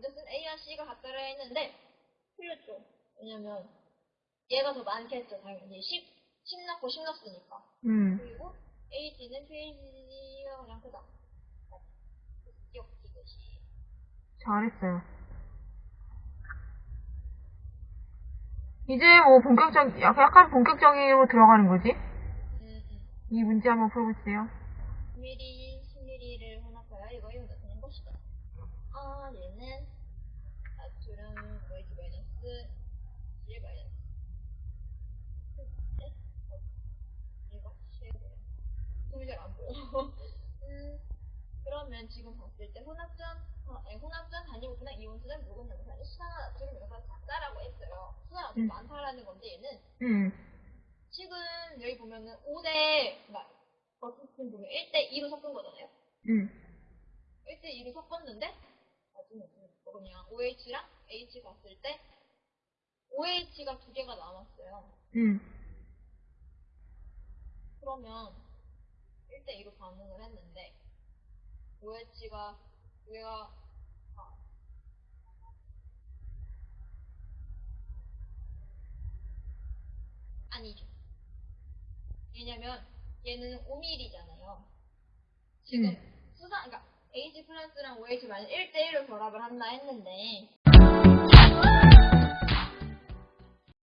C가 같다라 했는데 틀렸죠. 왜냐면 얘가 더 많겠죠, 당연히. 10, 10 넣고 10 넣었으니까. 음. 그리고 H는 페이지가 가장 크다. 기억 이것이. 잘했어요. 이제 뭐 본격적, 약- 약간 본격적으로 들어가는 거지? 음, 음. 이 문제 한번 풀어보세요. 10mm, 10mm를 혼합하여 이거 이거 되는 것이다. 아, 얘는 나트륨 OH 마이너스 1 마이너스. 네? 어, 얘가 10이에요. 눈이 잘안 보여. 음, 그러면 지금 봤을 때 혼합전, 어, 아니, 혼합전 단위고 그냥 이온수는 묵은 영상이 수산화 나트륨 영상 작다라고 했어요. 수산화 나트륨 음. 많다라는 건데 얘는 음. 지금 여기 보면은 5대, 그러니까 어쨌든 보면 1대 2로 섞은 거잖아요. 음. 1대 2로 섞었는데 나중에 뭐냐 OH랑 H 갔을 때 OH가 두 개가 남았어요. 음. 그러면 1대 2로 반응을 했는데 두 개가 아, 아니죠. 왜냐면 얘는 5mm잖아요. 지금 음. 수산, 그러니까 H 플러스랑 OH 만약 1대1로 결합을 한다 했는데